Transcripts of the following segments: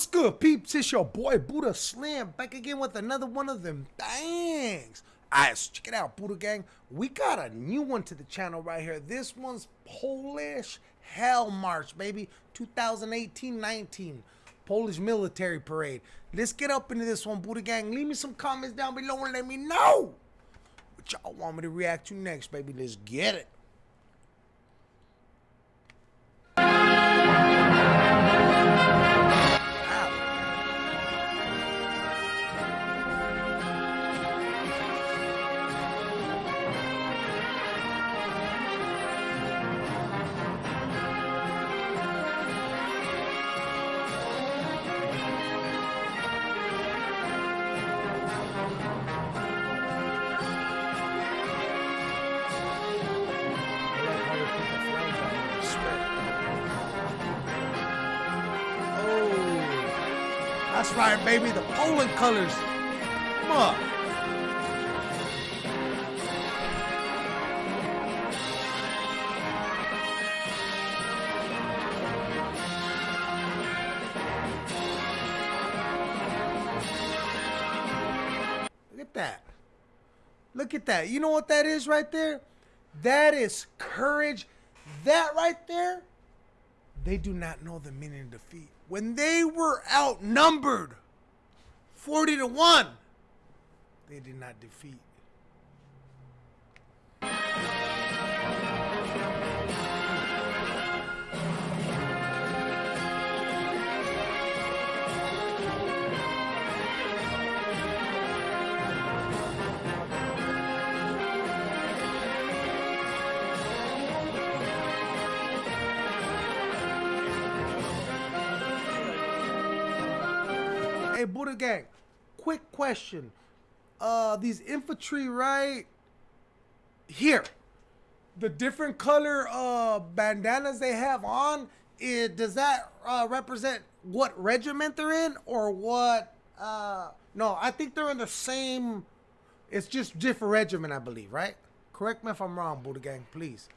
What's good, peeps? It's your boy Buddha Slim back again with another one of them things. Alright, so check it out, Buddha Gang. We got a new one to the channel right here. This one's Polish Hell March, baby. 2018-19. Polish Military Parade. Let's get up into this one, Buddha Gang. Leave me some comments down below and let me know what y'all want me to react to next, baby. Let's get it. That's right, baby. The Poland colors. Come on. Look at that. Look at that. You know what that is right there? That is courage. That right there, they do not know the meaning of defeat. When they were outnumbered 40 to 1, they did not defeat. Hey, Buddha Gang, quick question. Uh, these infantry right here, the different color uh bandanas they have on, it, does that uh, represent what regiment they're in or what? Uh, no, I think they're in the same. It's just different regiment, I believe, right? Correct me if I'm wrong, Buddha Gang, please.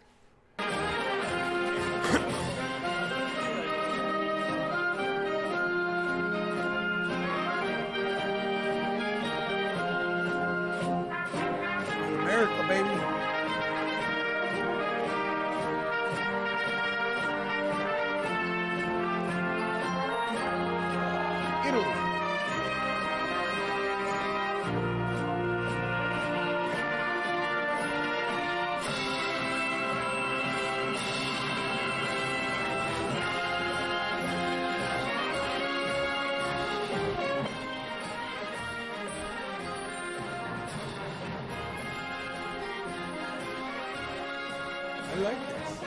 I like this.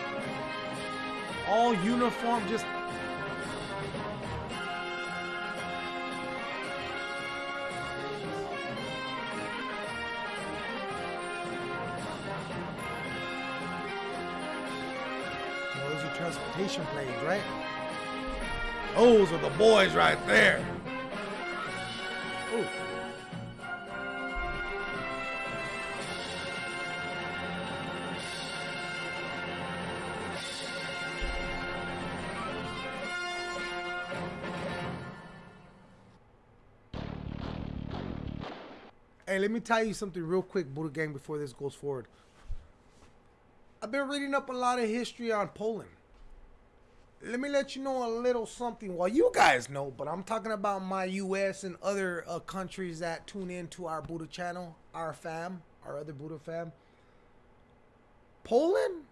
All uniform, just. Those are transportation planes, right? Those are the boys right there. Ooh. Hey, let me tell you something real quick, Buddha Gang, before this goes forward. I've been reading up a lot of history on Poland. Let me let you know a little something. Well, you guys know, but I'm talking about my U.S. and other uh, countries that tune in to our Buddha channel, our fam, our other Buddha fam. Poland,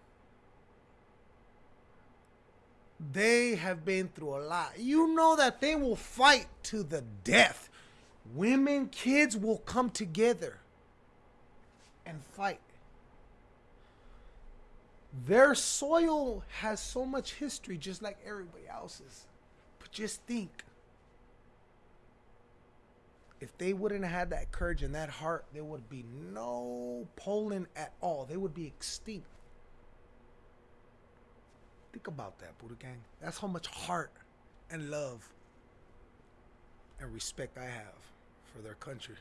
they have been through a lot. You know that they will fight to the death. Women, kids will come together and fight. Their soil has so much history, just like everybody else's. But just think if they wouldn't have had that courage and that heart, there would be no Poland at all. They would be extinct. Think about that, Buddha Gang. That's how much heart and love and respect I have for their country.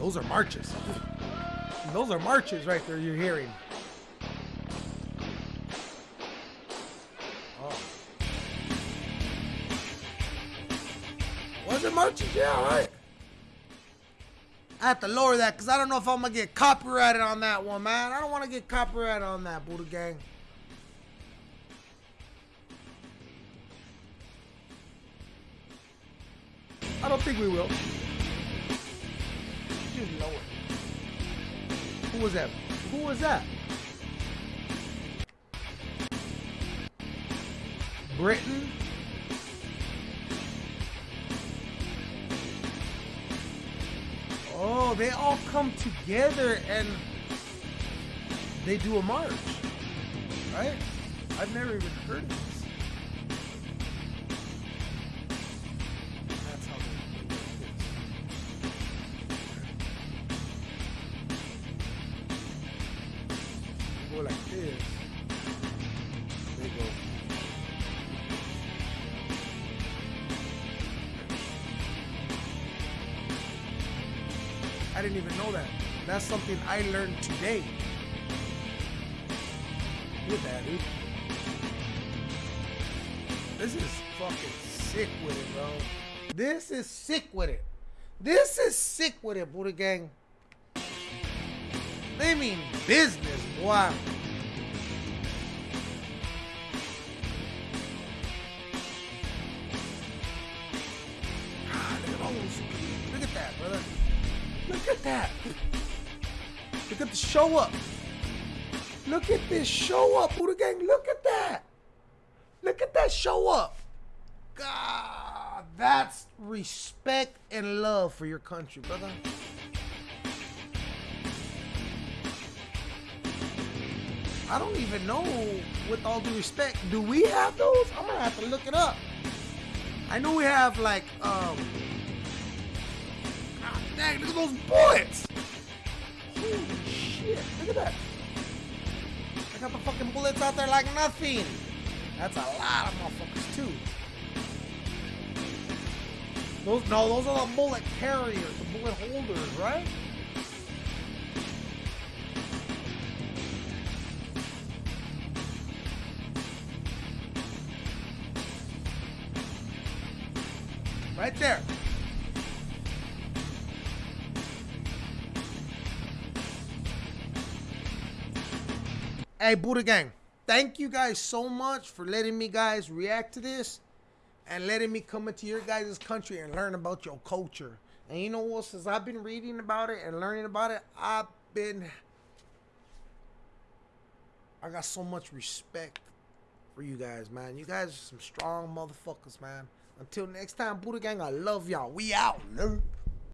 Those are marches. Those are marches right there you're hearing. Oh. Was it marches? Yeah, right. I have to lower that because I don't know if I'm going to get copyrighted on that one, man. I don't want to get copyrighted on that, Buddha Gang. I don't think we will. Who was that? Who was that? Britain? Oh, they all come together and they do a march, right? I've never even heard of this. I didn't even know that. That's something I learned today. Look at that, dude. This is fucking sick with it, bro. This is sick with it. This is sick with it, Buddha Gang. They mean business, boy. Look at that. Look at the show up. Look at this show up, Buddha Gang. Look at that. Look at that show up. God, that's respect and love for your country, brother. I don't even know, with all due respect, do we have those? I'm gonna have to look it up. I know we have like, um, look at those bullets. Holy shit, look at that. I got the fucking bullets out there like nothing. That's a lot of motherfuckers too. Those no, those are the bullet carriers, the bullet holders, right? Right there. Hey, Buddha Gang, thank you guys so much for letting me guys react to this and letting me come into your guys' country and learn about your culture. And you know what? Since I've been reading about it and learning about it, I've been. I got so much respect for you guys, man. You guys are some strong motherfuckers, man. Until next time, Buddha Gang, I love y'all. We out, nerd.